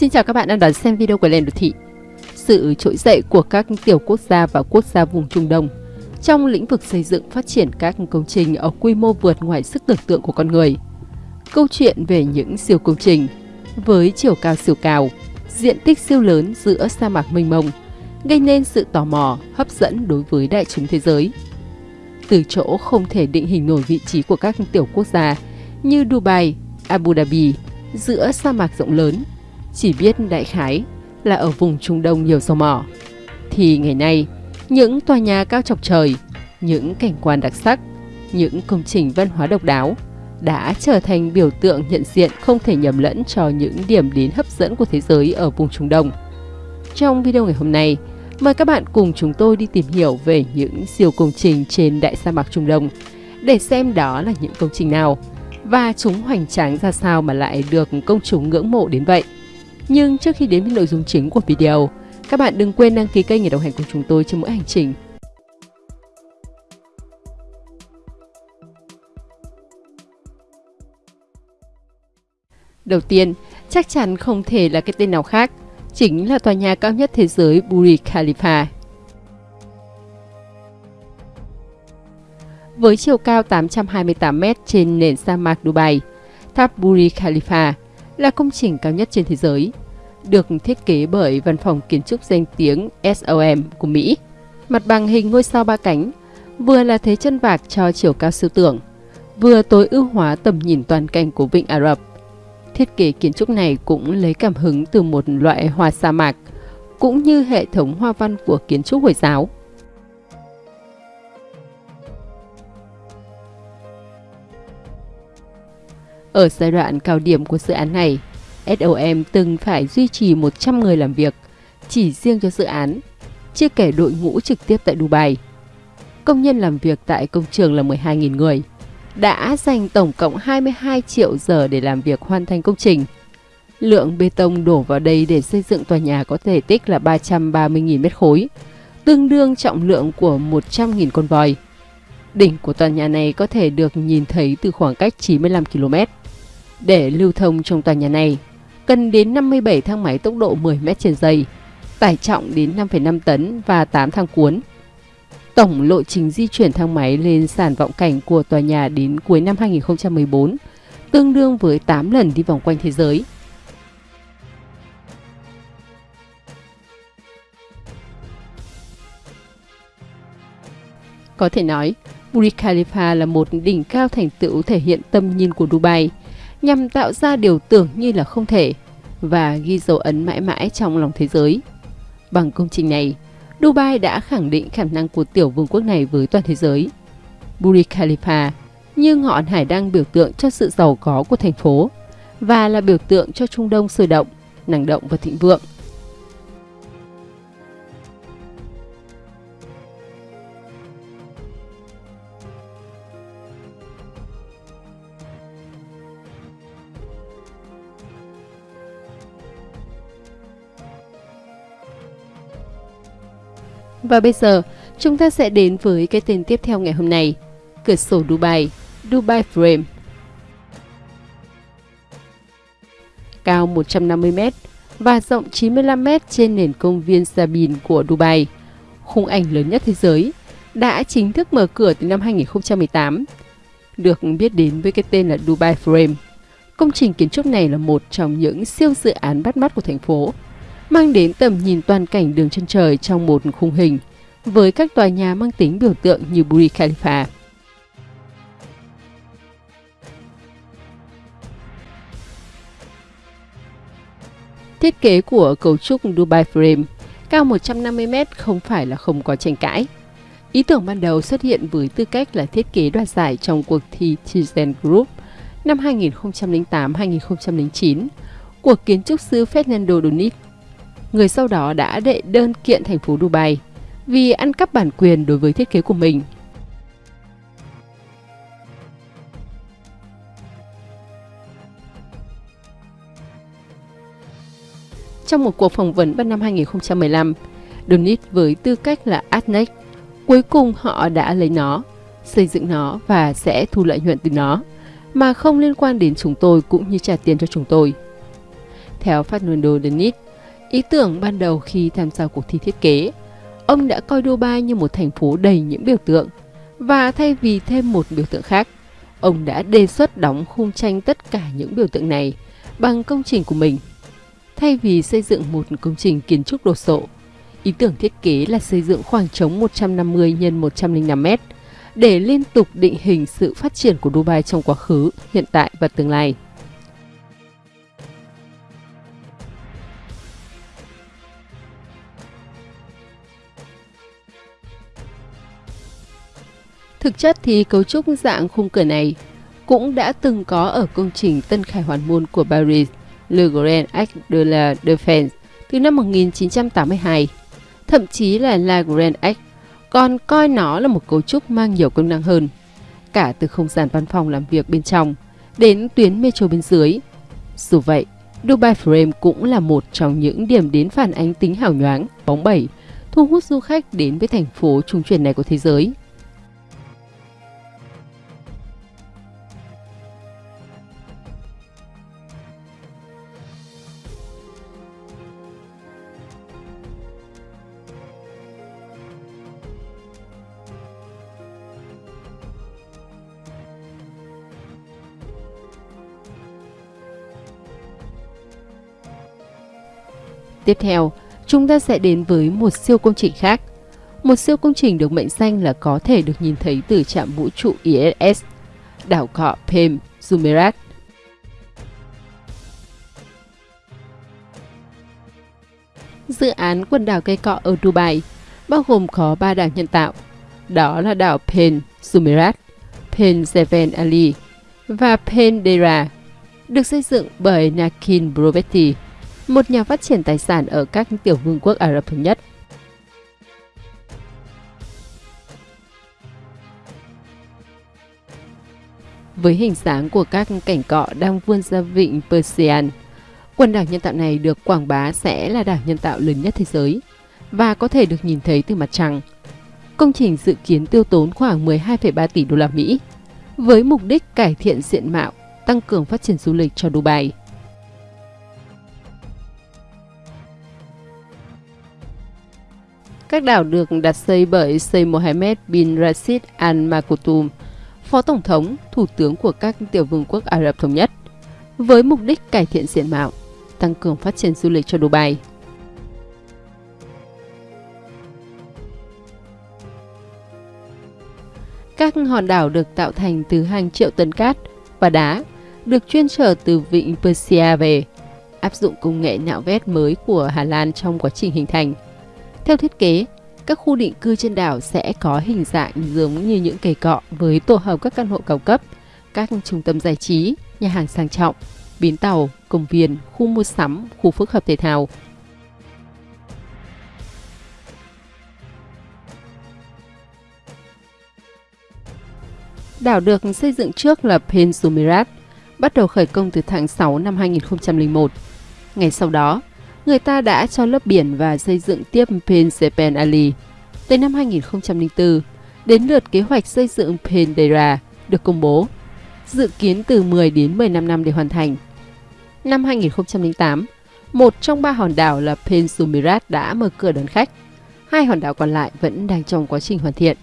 Xin chào các bạn đang đón xem video của Lên Đô Thị. Sự trỗi dậy của các tiểu quốc gia và quốc gia vùng Trung Đông trong lĩnh vực xây dựng phát triển các công trình ở quy mô vượt ngoài sức tưởng tượng của con người. Câu chuyện về những siêu công trình với chiều cao siêu cao, diện tích siêu lớn giữa sa mạc mênh mông, gây nên sự tò mò, hấp dẫn đối với đại chúng thế giới. Từ chỗ không thể định hình nổi vị trí của các tiểu quốc gia như Dubai, Abu Dhabi, giữa sa mạc rộng lớn, chỉ biết đại khái là ở vùng Trung Đông nhiều dầu mỏ. Thì ngày nay, những tòa nhà cao chọc trời, những cảnh quan đặc sắc, những công trình văn hóa độc đáo đã trở thành biểu tượng nhận diện không thể nhầm lẫn cho những điểm đến hấp dẫn của thế giới ở vùng Trung Đông. Trong video ngày hôm nay, mời các bạn cùng chúng tôi đi tìm hiểu về những siêu công trình trên đại sa mạc Trung Đông để xem đó là những công trình nào và chúng hoành tráng ra sao mà lại được công chúng ngưỡng mộ đến vậy. Nhưng trước khi đến với nội dung chính của video, các bạn đừng quên đăng ký kênh để đồng hành cùng chúng tôi trên mỗi hành trình. Đầu tiên, chắc chắn không thể là cái tên nào khác, chính là tòa nhà cao nhất thế giới Burj Khalifa. Với chiều cao 828 m trên nền sa mạc Dubai, tháp Burj Khalifa là công trình cao nhất trên thế giới, được thiết kế bởi văn phòng kiến trúc danh tiếng SOM của Mỹ. Mặt bằng hình ngôi sao ba cánh, vừa là thế chân vạc cho chiều cao siêu tưởng, vừa tối ưu hóa tầm nhìn toàn cảnh của Vịnh Ả Rập. Thiết kế kiến trúc này cũng lấy cảm hứng từ một loại hoa sa mạc, cũng như hệ thống hoa văn của kiến trúc Hồi giáo. Ở giai đoạn cao điểm của dự án này, SOM từng phải duy trì 100 người làm việc chỉ riêng cho dự án, chưa kể đội ngũ trực tiếp tại Dubai. Công nhân làm việc tại công trường là 12.000 người, đã dành tổng cộng 22 triệu giờ để làm việc hoàn thành công trình. Lượng bê tông đổ vào đây để xây dựng tòa nhà có thể tích là 330.000 mét khối, tương đương trọng lượng của 100.000 con voi. Đỉnh của tòa nhà này có thể được nhìn thấy từ khoảng cách 95 km. Để lưu thông trong tòa nhà này, cần đến 57 thang máy tốc độ 10 m trên giây, tải trọng đến 5,5 tấn và 8 thang cuốn. Tổng lộ trình di chuyển thang máy lên sàn vọng cảnh của tòa nhà đến cuối năm 2014, tương đương với 8 lần đi vòng quanh thế giới. Có thể nói, Burj Khalifa là một đỉnh cao thành tựu thể hiện tâm nhìn của Dubai – nhằm tạo ra điều tưởng như là không thể và ghi dấu ấn mãi mãi trong lòng thế giới. Bằng công trình này, Dubai đã khẳng định khả năng của tiểu vương quốc này với toàn thế giới. Burj Khalifa như ngọn hải đăng biểu tượng cho sự giàu có của thành phố và là biểu tượng cho Trung Đông sôi động, năng động và thịnh vượng. Và bây giờ, chúng ta sẽ đến với cái tên tiếp theo ngày hôm nay, cửa sổ Dubai, Dubai Frame. Cao 150m và rộng 95m trên nền công viên Sabine của Dubai, khung ảnh lớn nhất thế giới, đã chính thức mở cửa từ năm 2018. Được biết đến với cái tên là Dubai Frame. Công trình kiến trúc này là một trong những siêu dự án bắt mắt của thành phố mang đến tầm nhìn toàn cảnh đường chân trời trong một khung hình, với các tòa nhà mang tính biểu tượng như Burj Khalifa. Thiết kế của cấu trúc Dubai Frame, cao 150m không phải là không có tranh cãi. Ý tưởng ban đầu xuất hiện với tư cách là thiết kế đoạt giải trong cuộc thi Tizen Group năm 2008-2009 của kiến trúc sư Fernando Donit người sau đó đã đệ đơn kiện thành phố Dubai vì ăn cắp bản quyền đối với thiết kế của mình. Trong một cuộc phỏng vấn vào năm 2015, Donit với tư cách là Adnex, cuối cùng họ đã lấy nó, xây dựng nó và sẽ thu lợi nhuận từ nó, mà không liên quan đến chúng tôi cũng như trả tiền cho chúng tôi. Theo Fernando Donit, ý tưởng ban đầu khi tham gia cuộc thi thiết kế, ông đã coi Dubai như một thành phố đầy những biểu tượng và thay vì thêm một biểu tượng khác, ông đã đề xuất đóng khung tranh tất cả những biểu tượng này bằng công trình của mình. Thay vì xây dựng một công trình kiến trúc đồ sộ, ý tưởng thiết kế là xây dựng khoảng trống 150 x 105m để liên tục định hình sự phát triển của Dubai trong quá khứ, hiện tại và tương lai. Thực chất thì cấu trúc dạng khung cửa này cũng đã từng có ở công trình Tân Khải Hoàn Môn của Paris, Le Grand Arc de la Défense từ năm 1982. Thậm chí là La Grand Arc còn coi nó là một cấu trúc mang nhiều công năng hơn, cả từ không gian văn phòng làm việc bên trong đến tuyến metro bên dưới. Dù vậy, Dubai Frame cũng là một trong những điểm đến phản ánh tính hào nhoáng, bóng bẩy, thu hút du khách đến với thành phố trung chuyển này của thế giới. Tiếp theo, chúng ta sẽ đến với một siêu công trình khác. Một siêu công trình được mệnh danh là có thể được nhìn thấy từ trạm vũ trụ ISS, đảo cọ Pem Jumeirah. Dự án quần đảo cây cọ ở Dubai bao gồm có 3 đảo nhân tạo, đó là đảo Pen Jumeirah, Pen Zeven Ali và Pen Dera, được xây dựng bởi Nakin Brovetti một nhà phát triển tài sản ở các tiểu vương quốc Ả Rập Thống Nhất. Với hình dáng của các cảnh cọ đang vươn ra vịnh Persian, quần đảo nhân tạo này được quảng bá sẽ là đảo nhân tạo lớn nhất thế giới và có thể được nhìn thấy từ mặt trăng. Công trình dự kiến tiêu tốn khoảng 12,3 tỷ đô la Mỹ với mục đích cải thiện diện mạo, tăng cường phát triển du lịch cho Dubai. Các đảo được đặt xây bởi Sheikh Mohammed bin Rashid Al Maktoum, Phó Tổng thống, Thủ tướng của các tiểu vương quốc Ả Rập Thống Nhất, với mục đích cải thiện diện mạo, tăng cường phát triển du lịch cho Dubai. Các hòn đảo được tạo thành từ hàng triệu tấn cát và đá, được chuyên trở từ vịnh Persia về, áp dụng công nghệ nạo vét mới của Hà Lan trong quá trình hình thành – theo thiết kế, các khu định cư trên đảo sẽ có hình dạng giống như những cây cọ với tổ hợp các căn hộ cao cấp, các trung tâm giải trí, nhà hàng sang trọng, bến tàu, công viên, khu mua sắm, khu phức hợp thể thao. Đảo được xây dựng trước là Pensumirat, bắt đầu khởi công từ tháng 6 năm 2001. Ngày sau đó, người ta đã cho lớp biển và xây dựng tiếp Pensepen Ali. Tới năm 2004, đến lượt kế hoạch xây dựng Pendera được công bố, dự kiến từ 10 đến 15 năm để hoàn thành. Năm 2008, một trong ba hòn đảo là Pensumirat đã mở cửa đón khách. Hai hòn đảo còn lại vẫn đang trong quá trình hoàn thiện.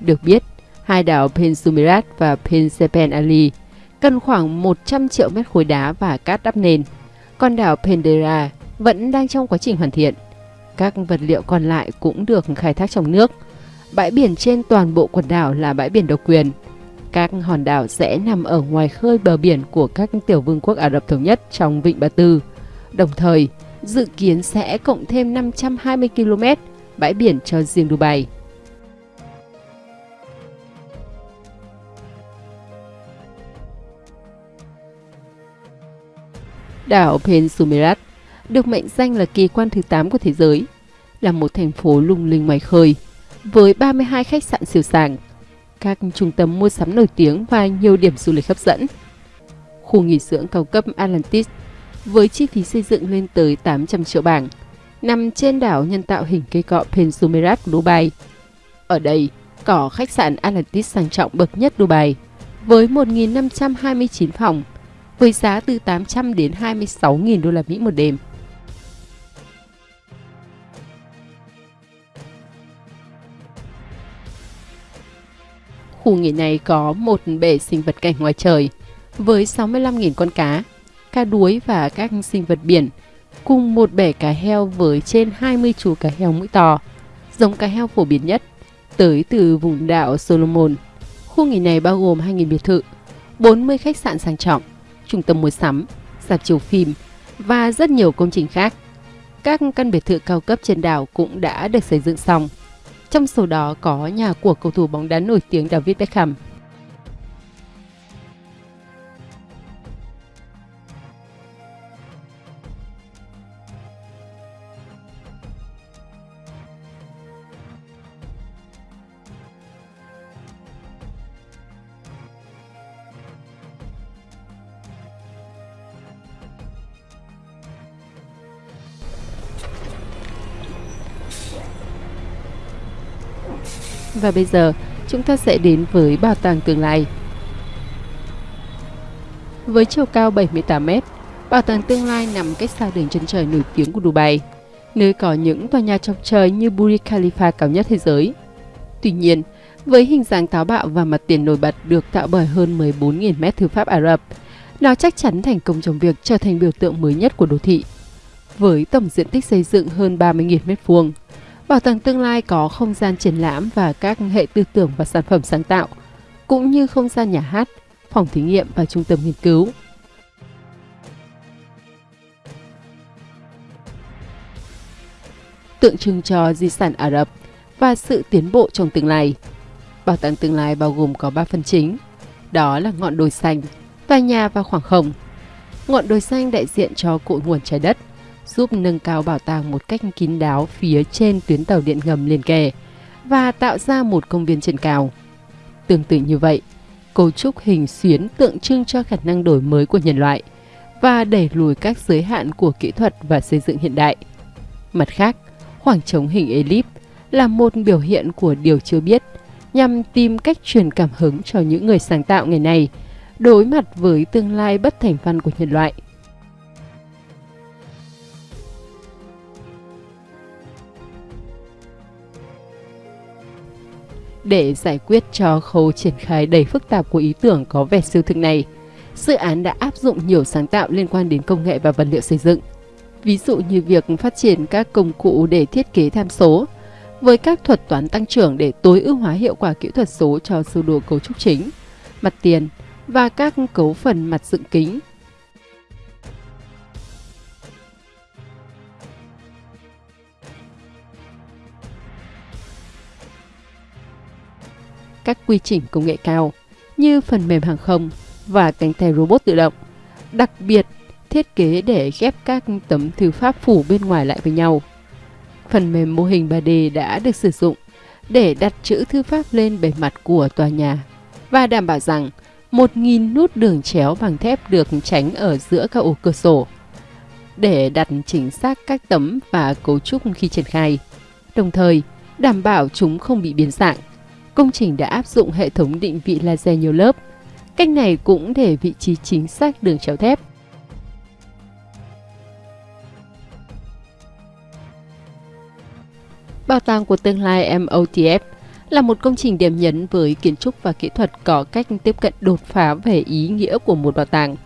Được biết, Hai đảo Pensumirat và Pensepen Ali cần khoảng 100 triệu mét khối đá và cát đắp nền. Còn đảo Pendera vẫn đang trong quá trình hoàn thiện. Các vật liệu còn lại cũng được khai thác trong nước. Bãi biển trên toàn bộ quần đảo là bãi biển độc quyền. Các hòn đảo sẽ nằm ở ngoài khơi bờ biển của các tiểu vương quốc Ả Rập Thống Nhất trong Vịnh Ba Tư. Đồng thời, dự kiến sẽ cộng thêm 520 km bãi biển cho riêng Dubai. Đảo Pensumerat được mệnh danh là kỳ quan thứ 8 của thế giới, là một thành phố lung linh ngoài khơi, với 32 khách sạn siêu sàng, các trung tâm mua sắm nổi tiếng và nhiều điểm du lịch hấp dẫn. Khu nghỉ dưỡng cao cấp Atlantis với chi phí xây dựng lên tới 800 triệu bảng, nằm trên đảo nhân tạo hình cây cọ Pensumerat của Dubai. Ở đây, có khách sạn Atlantis sang trọng bậc nhất Dubai với 1.529 phòng với giá từ 800 đến 26.000 đô la Mỹ một đêm. Khu nghỉ này có một bể sinh vật cảnh ngoài trời với 65.000 con cá, cá đuối và các sinh vật biển, cùng một bể cá heo với trên 20 chú cá heo mũi to, giống cá heo phổ biến nhất, tới từ vùng đảo Solomon. Khu nghỉ này bao gồm 2.000 biệt thự, 40 khách sạn sang trọng, trung tâm mua sắm, dạp chiếu phim và rất nhiều công trình khác. Các căn biệt thự cao cấp trên đảo cũng đã được xây dựng xong. Trong số đó có nhà của cầu thủ bóng đá nổi tiếng David Beckham. Và bây giờ, chúng ta sẽ đến với bảo tàng tương lai. Với chiều cao 78 m, bảo tàng tương lai nằm cách xa đường chân trời nổi tiếng của Dubai, nơi có những tòa nhà chọc trời như Burj Khalifa cao nhất thế giới. Tuy nhiên, với hình dáng táo bạo và mặt tiền nổi bật được tạo bởi hơn 14.000 mét thư pháp Ả Rập, nó chắc chắn thành công trong việc trở thành biểu tượng mới nhất của đô thị. Với tổng diện tích xây dựng hơn 30.000 mét vuông, Bảo tàng tương lai có không gian triển lãm và các hệ tư tưởng và sản phẩm sáng tạo, cũng như không gian nhà hát, phòng thí nghiệm và trung tâm nghiên cứu. Tượng trưng cho di sản Ả Rập và sự tiến bộ trong tương lai. Bảo tàng tương lai bao gồm có 3 phần chính, đó là ngọn đồi xanh, tòa nhà và khoảng không. Ngọn đồi xanh đại diện cho cội nguồn trái đất, giúp nâng cao bảo tàng một cách kín đáo phía trên tuyến tàu điện ngầm liền kề và tạo ra một công viên trên cao. Tương tự như vậy, cấu trúc hình xuyến tượng trưng cho khả năng đổi mới của nhân loại và đẩy lùi các giới hạn của kỹ thuật và xây dựng hiện đại. Mặt khác, khoảng trống hình elip là một biểu hiện của điều chưa biết nhằm tìm cách truyền cảm hứng cho những người sáng tạo ngày nay đối mặt với tương lai bất thành văn của nhân loại. Để giải quyết cho khâu triển khai đầy phức tạp của ý tưởng có vẻ siêu thực này, dự án đã áp dụng nhiều sáng tạo liên quan đến công nghệ và vật liệu xây dựng. Ví dụ như việc phát triển các công cụ để thiết kế tham số, với các thuật toán tăng trưởng để tối ưu hóa hiệu quả kỹ thuật số cho sơ đồ cấu trúc chính, mặt tiền và các cấu phần mặt dựng kính các quy trình công nghệ cao như phần mềm hàng không và cánh tay robot tự động. Đặc biệt, thiết kế để ghép các tấm thư pháp phủ bên ngoài lại với nhau. Phần mềm mô hình 3D đã được sử dụng để đặt chữ thư pháp lên bề mặt của tòa nhà và đảm bảo rằng 1.000 nút đường chéo bằng thép được tránh ở giữa các ô cửa sổ để đặt chính xác các tấm và cấu trúc khi triển khai, đồng thời đảm bảo chúng không bị biến dạng công trình đã áp dụng hệ thống định vị laser nhiều lớp. Cách này cũng để vị trí chính xác đường chéo thép. Bảo tàng của tương lai MOTF là một công trình điểm nhấn với kiến trúc và kỹ thuật có cách tiếp cận đột phá về ý nghĩa của một bảo tàng.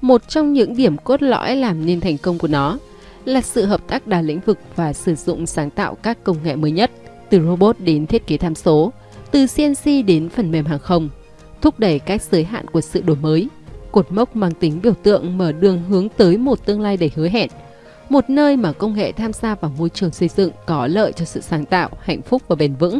Một trong những điểm cốt lõi làm nên thành công của nó là sự hợp tác đa lĩnh vực và sử dụng sáng tạo các công nghệ mới nhất, từ robot đến thiết kế tham số, từ CNC đến phần mềm hàng không, thúc đẩy các giới hạn của sự đổi mới, cột mốc mang tính biểu tượng mở đường hướng tới một tương lai đầy hứa hẹn, một nơi mà công nghệ tham gia vào môi trường xây dựng có lợi cho sự sáng tạo, hạnh phúc và bền vững.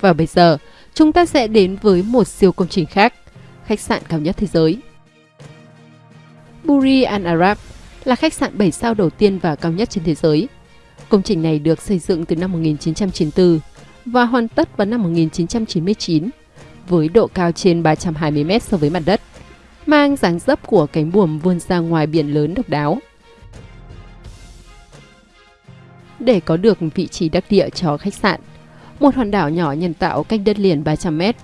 Và bây giờ, chúng ta sẽ đến với một siêu công trình khác, khách sạn cao nhất thế giới. Buri Al Arab là khách sạn 7 sao đầu tiên và cao nhất trên thế giới. Công trình này được xây dựng từ năm 1994 và hoàn tất vào năm 1999 với độ cao trên 320 m so với mặt đất, mang dáng dấp của cánh buồm vươn ra ngoài biển lớn độc đáo. Để có được vị trí đắc địa cho khách sạn, một hòn đảo nhỏ nhân tạo cách đất liền 300 mét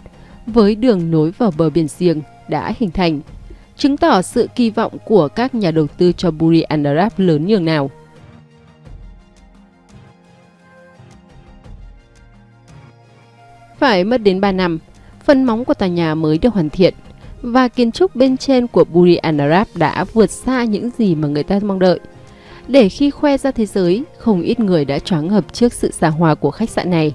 với đường nối vào bờ biển riêng đã hình thành, chứng tỏ sự kỳ vọng của các nhà đầu tư cho Buri Al Arab lớn nhường nào. Phải mất đến 3 năm, phần móng của tòa nhà mới được hoàn thiện và kiến trúc bên trên của Buri Al Arab đã vượt xa những gì mà người ta mong đợi. Để khi khoe ra thế giới, không ít người đã choáng ngợp trước sự xa hoa của khách sạn này.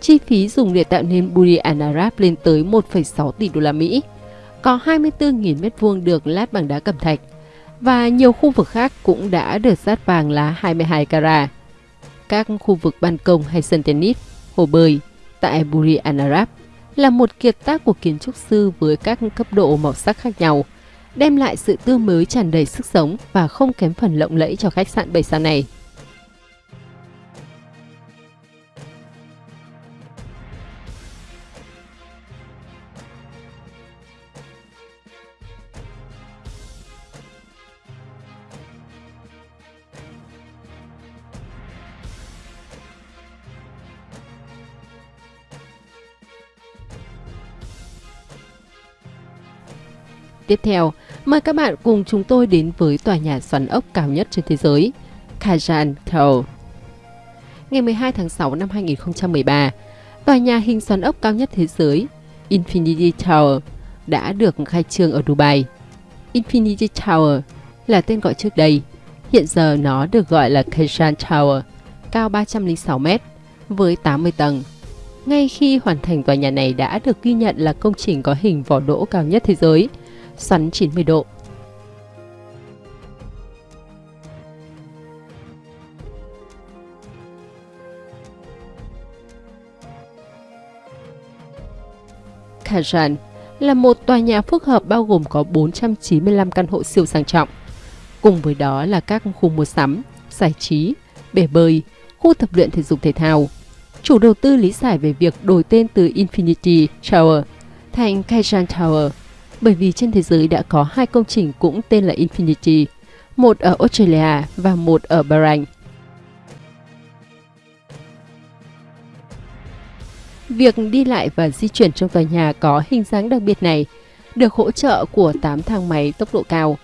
Chi phí dùng để tạo nên Buri Al Arab lên tới 1,6 tỷ đô la Mỹ. Có 24.000 m2 được lát bằng đá cẩm thạch và nhiều khu vực khác cũng đã được sát vàng lá 22 carat. Các khu vực ban công hay sân tennis, hồ bơi tại Buri Al Arab là một kiệt tác của kiến trúc sư với các cấp độ màu sắc khác nhau, đem lại sự tươi mới tràn đầy sức sống và không kém phần lộng lẫy cho khách sạn 7 sao này. Tiếp theo, mời các bạn cùng chúng tôi đến với tòa nhà xoắn ốc cao nhất trên thế giới, Kajan Tower. Ngày 12 tháng 6 năm 2013, tòa nhà hình xoắn ốc cao nhất thế giới, Infinity Tower, đã được khai trương ở Dubai. Infinity Tower là tên gọi trước đây, hiện giờ nó được gọi là Kajan Tower, cao 306 m với 80 tầng. Ngay khi hoàn thành tòa nhà này đã được ghi nhận là công trình có hình vỏ đỗ cao nhất thế giới – xoắn 90 độ. Kajan là một tòa nhà phức hợp bao gồm có 495 căn hộ siêu sang trọng. Cùng với đó là các khu mua sắm, giải trí, bể bơi, khu tập luyện thể dục thể thao. Chủ đầu tư lý giải về việc đổi tên từ Infinity Tower thành Kajan Tower bởi vì trên thế giới đã có hai công trình cũng tên là Infinity, một ở Australia và một ở Bahrain. Việc đi lại và di chuyển trong tòa nhà có hình dáng đặc biệt này được hỗ trợ của 8 thang máy tốc độ cao.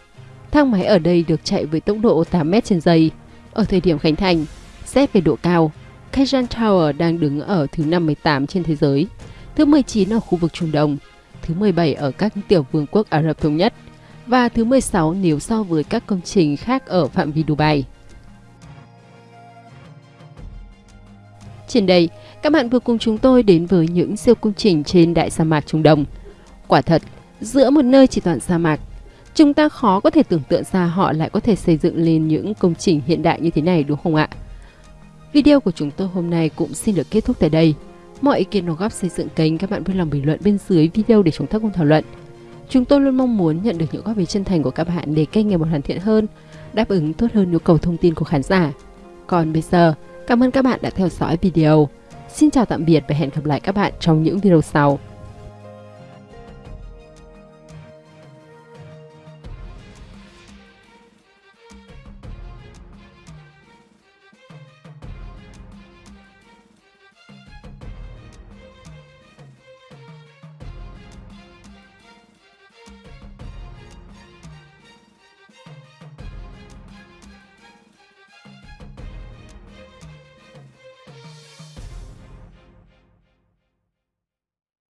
Thang máy ở đây được chạy với tốc độ 8 m trên giây. Ở thời điểm khánh thành, xét về độ cao, Kajan Tower đang đứng ở thứ 58 trên thế giới, thứ 19 ở khu vực Trung Đông thứ 17 ở các tiểu vương quốc Ả Rập Thống Nhất và thứ 16 nếu so với các công trình khác ở phạm vi Dubai. Trên đây, các bạn vừa cùng chúng tôi đến với những siêu công trình trên đại sa mạc Trung Đông. Quả thật, giữa một nơi chỉ toàn sa mạc, chúng ta khó có thể tưởng tượng ra họ lại có thể xây dựng lên những công trình hiện đại như thế này đúng không ạ? Video của chúng tôi hôm nay cũng xin được kết thúc tại đây. Mọi ý kiến đóng góp xây dựng kênh các bạn vui lòng bình luận bên dưới video để chúng ta cùng thảo luận. Chúng tôi luôn mong muốn nhận được những góp ý chân thành của các bạn để kênh ngày một hoàn thiện hơn, đáp ứng tốt hơn nhu cầu thông tin của khán giả. Còn bây giờ, cảm ơn các bạn đã theo dõi video. Xin chào tạm biệt và hẹn gặp lại các bạn trong những video sau.